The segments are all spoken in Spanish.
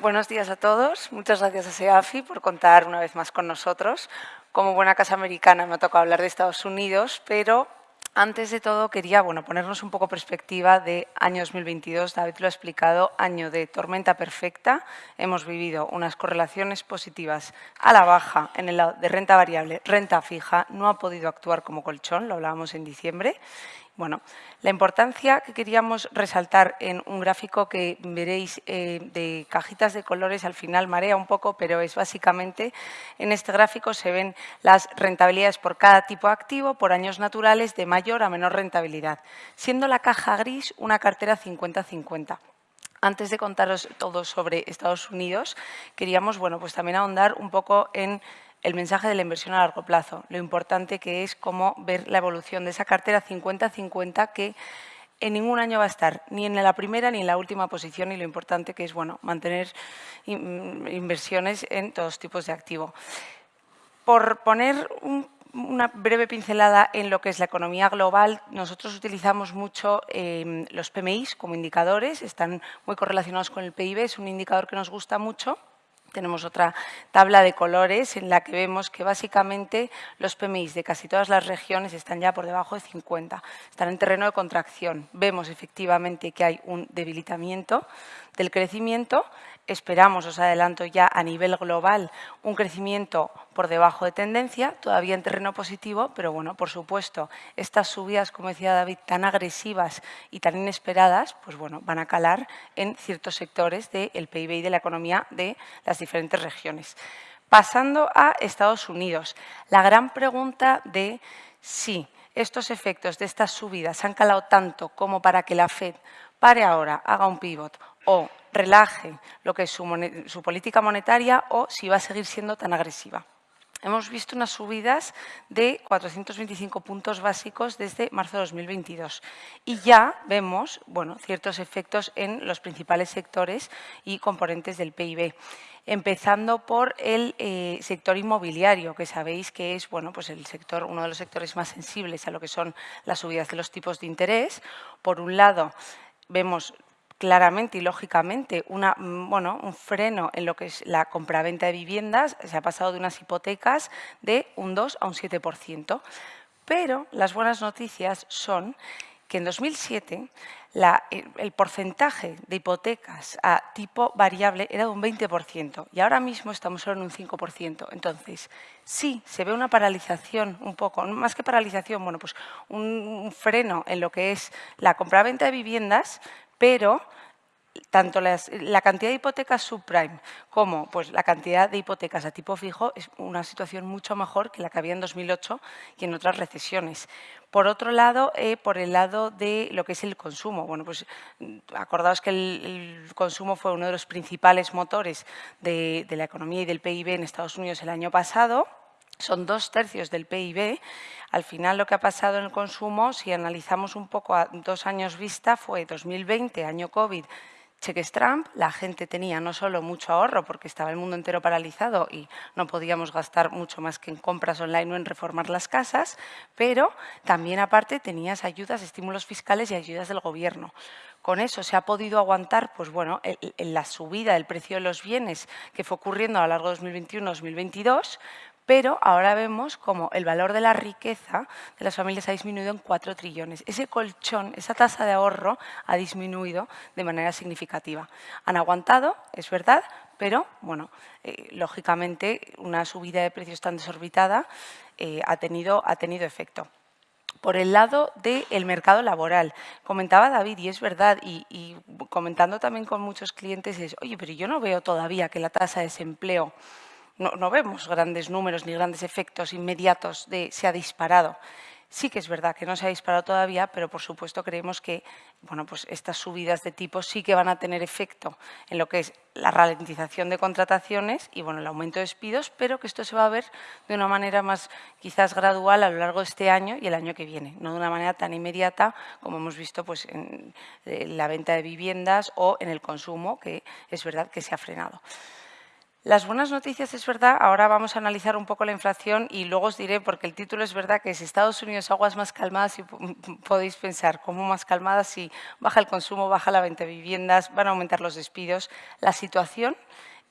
Buenos días a todos. Muchas gracias a SEAFI por contar una vez más con nosotros. Como buena casa americana me ha tocado hablar de Estados Unidos, pero antes de todo, quería bueno, ponernos un poco perspectiva de año 2022. David lo ha explicado, año de tormenta perfecta. Hemos vivido unas correlaciones positivas a la baja en el lado de renta variable, renta fija. No ha podido actuar como colchón, lo hablábamos en diciembre. Bueno, la importancia que queríamos resaltar en un gráfico que veréis eh, de cajitas de colores, al final marea un poco, pero es básicamente, en este gráfico se ven las rentabilidades por cada tipo activo, por años naturales, de mayor a menor rentabilidad, siendo la caja gris una cartera 50-50. Antes de contaros todo sobre Estados Unidos, queríamos bueno, pues también ahondar un poco en el mensaje de la inversión a largo plazo, lo importante que es cómo ver la evolución de esa cartera 50-50 que en ningún año va a estar, ni en la primera ni en la última posición y lo importante que es bueno, mantener inversiones en todos tipos de activo. Por poner una breve pincelada en lo que es la economía global, nosotros utilizamos mucho eh, los PMIs como indicadores, están muy correlacionados con el PIB, es un indicador que nos gusta mucho tenemos otra tabla de colores en la que vemos que básicamente los PMIs de casi todas las regiones están ya por debajo de 50, están en terreno de contracción. Vemos efectivamente que hay un debilitamiento del crecimiento Esperamos, os adelanto ya, a nivel global un crecimiento por debajo de tendencia, todavía en terreno positivo, pero bueno, por supuesto, estas subidas, como decía David, tan agresivas y tan inesperadas, pues bueno, van a calar en ciertos sectores del PIB y de la economía de las diferentes regiones. Pasando a Estados Unidos, la gran pregunta de si estos efectos de estas subidas han calado tanto como para que la FED pare ahora, haga un pivot o relaje lo que es su, política monetaria o si va a seguir siendo tan agresiva. Hemos visto unas subidas de 425 puntos básicos desde marzo de 2022 y ya vemos bueno, ciertos efectos en los principales sectores y componentes del PIB empezando por el eh, sector inmobiliario, que sabéis que es bueno, pues el sector, uno de los sectores más sensibles a lo que son las subidas de los tipos de interés. Por un lado, vemos claramente y lógicamente una, mm, bueno, un freno en lo que es la compraventa de viviendas, se ha pasado de unas hipotecas de un 2 a un 7%. Pero las buenas noticias son que en 2007 el porcentaje de hipotecas a tipo variable era de un 20% y ahora mismo estamos solo en un 5%. Entonces, sí, se ve una paralización un poco, más que paralización, bueno, pues un freno en lo que es la compraventa de viviendas, pero tanto la cantidad de hipotecas subprime como pues, la cantidad de hipotecas a tipo fijo es una situación mucho mejor que la que había en 2008 y en otras recesiones. Por otro lado, eh, por el lado de lo que es el consumo. Bueno, pues acordaos que el, consumo fue uno de los principales motores de la economía y del PIB en Estados Unidos el año pasado son dos tercios del PIB. Al final lo que ha pasado en el consumo, si analizamos un poco a dos años vista, fue 2020, año COVID, cheques Trump, la gente tenía no solo mucho ahorro porque estaba el mundo entero paralizado y no podíamos gastar mucho más que en compras online o en reformar las casas, pero también aparte tenías ayudas, estímulos fiscales y ayudas del gobierno. Con eso se ha podido aguantar pues bueno, la subida del precio de los bienes que fue ocurriendo a lo largo de 2021-2022, pero ahora vemos como el valor de la riqueza de las familias ha disminuido en 4 trillones. Ese colchón, esa tasa de ahorro ha disminuido de manera significativa. Han aguantado, es verdad, pero, bueno, eh, lógicamente, una subida de precios tan desorbitada eh, ha, tenido, ha tenido efecto por el lado del mercado laboral. Comentaba David, y es verdad, y, y, comentando también con muchos clientes, es, oye, pero yo no veo todavía que la tasa de desempleo no, vemos grandes números ni grandes efectos inmediatos de se ha disparado. Sí que es verdad que no se ha disparado todavía, pero por supuesto creemos que bueno, pues estas subidas de tipos sí que van a tener efecto en lo que es la ralentización de contrataciones y bueno, el aumento de despidos, pero que esto se va a ver de una manera más quizás gradual a lo largo de este año y el año que viene, no de una manera tan inmediata como hemos visto pues, en la venta de viviendas o en el consumo, que es verdad que se ha frenado. Las buenas noticias es verdad, ahora vamos a analizar un poco la inflación y luego os diré, porque el título es verdad que si Estados Unidos aguas más calmadas y podéis pensar, ¿cómo más calmadas si baja el consumo, baja la venta de viviendas, van a aumentar los despidos? La situación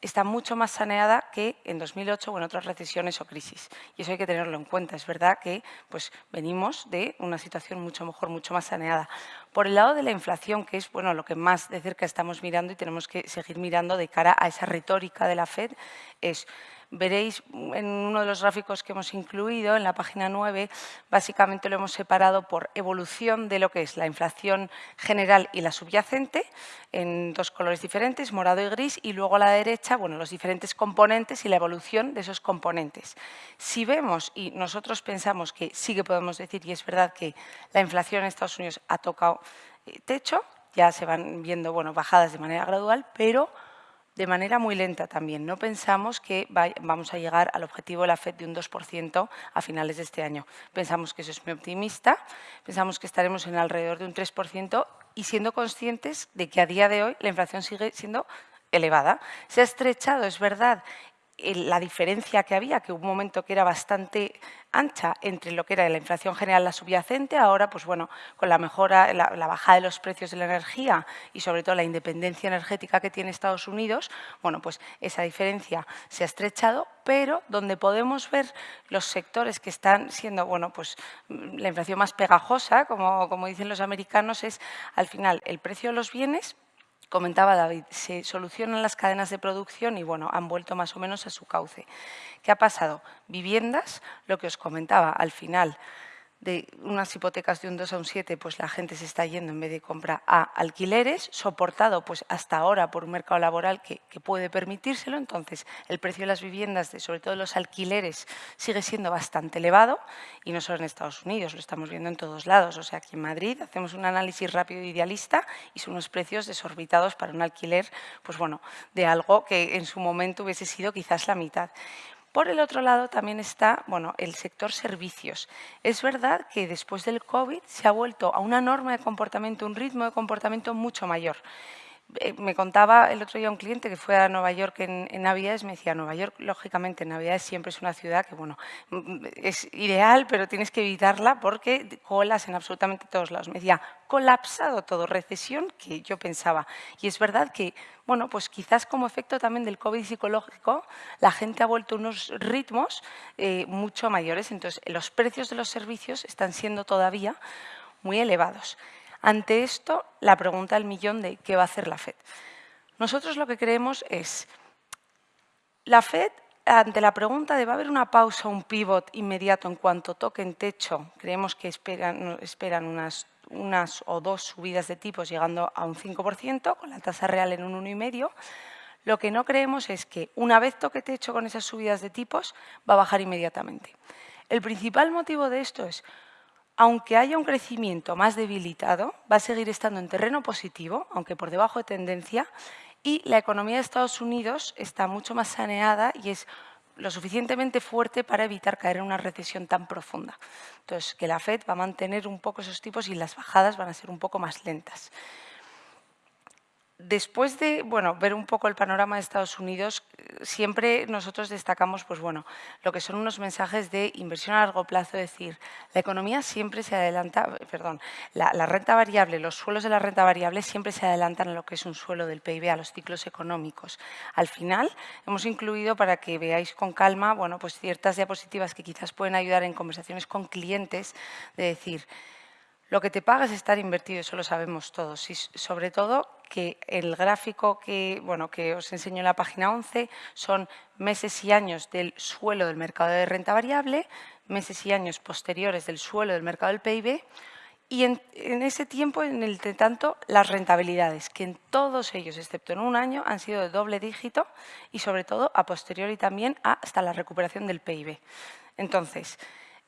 está mucho más saneada que en 2008 o en otras recesiones o crisis. Y eso hay que tenerlo en cuenta. Es verdad que pues, venimos de una situación mucho mejor, mucho más saneada. Por el lado de la inflación, que es bueno, lo que más de cerca estamos mirando y tenemos que seguir mirando de cara a esa retórica de la FED, es Veréis en uno de los gráficos que hemos incluido, en la página 9, básicamente lo hemos separado por evolución de lo que es la inflación general y la subyacente, en dos colores diferentes, morado y gris, y luego a la derecha, bueno, los diferentes componentes y la evolución de esos componentes. Si vemos, y nosotros pensamos que sí que podemos decir, y es verdad que la inflación en Estados Unidos ha tocado eh, techo, ya se van viendo bueno, bajadas de manera gradual, pero de manera muy lenta también. No pensamos que vamos a llegar al objetivo de la FED de un 2% a finales de este año. Pensamos que eso es muy optimista, pensamos que estaremos en alrededor de un 3% y siendo conscientes de que a día de hoy la inflación sigue siendo elevada. Se ha estrechado, es verdad, la diferencia que había, que hubo un momento que era bastante ancha entre lo que era la inflación general, la subyacente, ahora, pues bueno, con la mejora, la, bajada de los precios de la energía y sobre todo la independencia energética que tiene Estados Unidos, bueno, pues esa diferencia se ha estrechado, pero donde podemos ver los sectores que están siendo, bueno, pues la inflación más pegajosa, como, como dicen los americanos, es al final el precio de los bienes comentaba David, se solucionan las cadenas de producción y bueno, han vuelto más o menos a su cauce. ¿Qué ha pasado? Viviendas, lo que os comentaba al final, de unas hipotecas de un 2 a un 7, pues la gente se está yendo en vez de compra a alquileres, soportado pues hasta ahora por un mercado laboral que, puede permitírselo. Entonces, el precio de las viviendas, de, sobre todo los alquileres, sigue siendo bastante elevado y no solo en Estados Unidos, lo estamos viendo en todos lados. O sea, aquí en Madrid hacemos un análisis rápido e idealista y son unos precios desorbitados para un alquiler, pues bueno, de algo que en su momento hubiese sido quizás la mitad. Por el otro lado también está bueno, el sector servicios. Es verdad que después del COVID se ha vuelto a una norma de comportamiento, un ritmo de comportamiento mucho mayor. Eh, me contaba el otro día un cliente que fue a Nueva York en, Navidades, me decía, Nueva York, lógicamente, en Navidades siempre es una ciudad que, bueno, mm, es ideal, pero tienes que evitarla porque colas en absolutamente todos lados. Me decía, colapsado todo, recesión que yo pensaba. Y es verdad que, bueno, pues quizás como efecto también del COVID psicológico, la gente ha vuelto a unos ritmos eh, mucho mayores. Entonces, los precios de los servicios están siendo todavía muy elevados. Ante esto, la pregunta del millón de qué va a hacer la FED. Nosotros lo que creemos es, la FED, ante la pregunta de va a haber una pausa, un pivot inmediato en cuanto toquen techo, creemos que esperan, unas, unas o dos subidas de tipos llegando a un 5%, con la tasa real en un 1,5%, lo que no creemos es que una vez toque techo con esas subidas de tipos, va a bajar inmediatamente. El principal motivo de esto es aunque haya un crecimiento más debilitado, va a seguir estando en terreno positivo, aunque por debajo de tendencia, y la economía de Estados Unidos está mucho más saneada y es lo suficientemente fuerte para evitar caer en una recesión tan profunda. Entonces, que la FED va a mantener un poco esos tipos y las bajadas van a ser un poco más lentas. Después de bueno, ver un poco el panorama de Estados Unidos, siempre nosotros destacamos pues, bueno, lo que son unos mensajes de inversión a largo plazo, es decir, la economía siempre se adelanta, perdón, la, renta variable, los suelos de la renta variable siempre se adelantan a lo que es un suelo del PIB, a los ciclos económicos. Al final hemos incluido para que veáis con calma bueno, pues ciertas diapositivas que quizás pueden ayudar en conversaciones con clientes de decir, lo que te pagas es estar invertido, eso lo sabemos todos. Y sobre todo que el gráfico que, bueno, que os enseño en la página 11 son meses y años del suelo del mercado de renta variable, meses y años posteriores del suelo del mercado del PIB y en, ese tiempo, en el de tanto, las rentabilidades, que en todos ellos, excepto en un año, han sido de doble dígito y sobre todo a posteriori también hasta la recuperación del PIB. Entonces,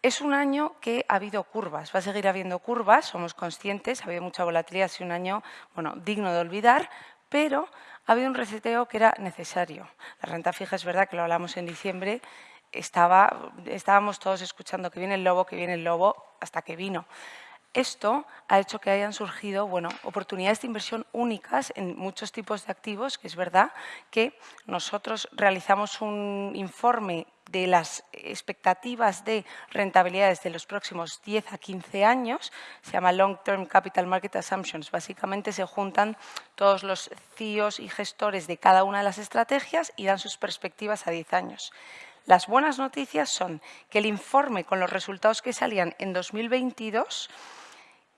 es un año que ha habido curvas, va a seguir habiendo curvas, somos conscientes, ha habido mucha volatilidad, ha sido un año bueno, digno de olvidar, pero ha habido un reseteo que era necesario. La renta fija es verdad que lo hablamos en diciembre, estaba, estábamos todos escuchando que viene el lobo, que viene el lobo, hasta que vino. Esto ha hecho que hayan surgido bueno, oportunidades de inversión únicas en muchos tipos de activos, que es verdad que nosotros realizamos un informe de las expectativas de rentabilidades de los próximos 10 a 15 años, se llama Long Term Capital Market Assumptions. Básicamente se juntan todos los CIOs y gestores de cada una de las estrategias y dan sus perspectivas a 10 años. Las buenas noticias son que el informe con los resultados que salían en 2022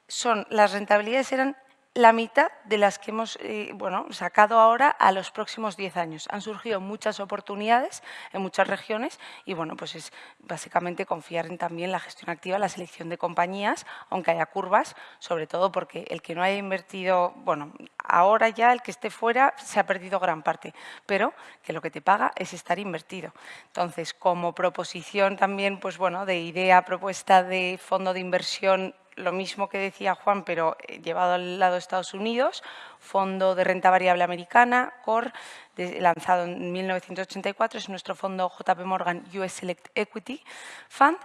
son, las rentabilidades eran la mitad de las que hemos eh, bueno, sacado ahora a los próximos 10 años. Han surgido muchas oportunidades en muchas regiones y bueno, pues es básicamente confiar en también la gestión activa, la selección de compañías, aunque haya curvas, sobre todo porque el que no haya invertido, bueno, ahora ya el que esté fuera se ha perdido gran parte, pero que lo que te paga es estar invertido. Entonces, como proposición también, pues bueno, de idea, propuesta de fondo de inversión lo mismo que decía Juan, pero eh, llevado al lado de Estados Unidos, Fondo de Renta Variable Americana, CORE, lanzado en 1984, es nuestro fondo JP Morgan US Select Equity Fund.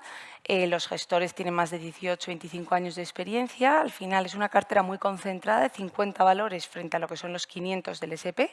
Eh, los gestores tienen más de 18, 25 años de experiencia. Al final es una cartera muy concentrada de 50 valores frente a lo que son los 500 del SP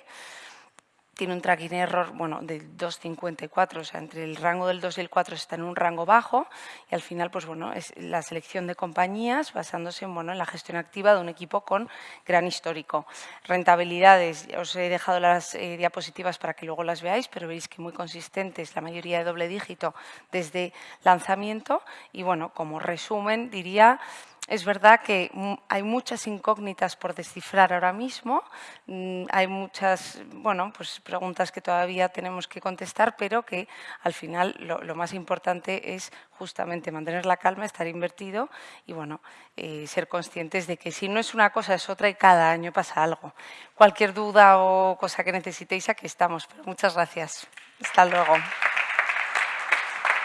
tiene un tracking error bueno, del 2,54, o sea, entre el rango del 2 y el 4 está en un rango bajo y al final pues, bueno, es la selección de compañías basándose en, bueno, en la gestión activa de un equipo con gran histórico. Rentabilidades, os he dejado las eh, diapositivas para que luego las veáis, pero veis que muy consistentes, la mayoría de doble dígito desde lanzamiento y bueno, como resumen diría es verdad que hay muchas incógnitas por descifrar ahora mismo, mm, hay muchas bueno, pues preguntas que todavía tenemos que contestar, pero que al final lo, más importante es justamente mantener la calma, estar invertido y bueno, eh, ser conscientes de que si no es una cosa es otra y cada año pasa algo. Cualquier duda o cosa que necesitéis, aquí estamos. Muchas gracias. Hasta luego.